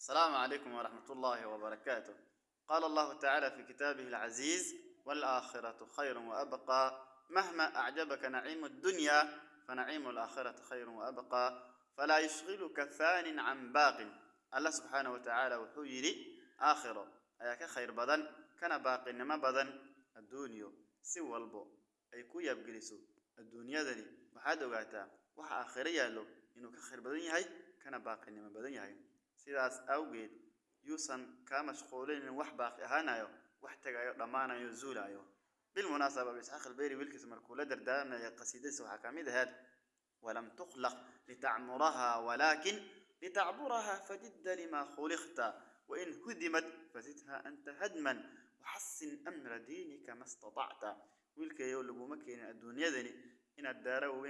السلام عليكم ورحمة الله وبركاته قال الله تعالى في كتابه العزيز والآخرة خير وأبقى مهما أعجبك نعيم الدنيا فنعيم الآخرة خير وأبقى فلا يشغلك ثان عن باق الله سبحانه وتعالى وحيري آخرة أياك خير بدن كان باقي نما بدن الدنيا سوى البو أي كو يبقلسو الدنيا ذني وحاد وقعتا وحا آخرية له إنه كخير بدن يهي كان باقي نما بدن يهي sidaas awgeed yuusan kaa mashquulin wax baaqi ahaanayo wax tagayo dhammaanayo zuulayo bilmunaasaba isxaaq albayri wiilkiisa markuu la dardaarmaya qasiidadiisa waxaa ka mid ahayd walam tukhlaq litacmuraha walaakin litacburaha fajidda lima khuliqta wain hudimat fazidha anta hadman waxasin amra diinika ma istatacta. Wiilkayow laguma keenin adduunyadani inaad daara waaweyn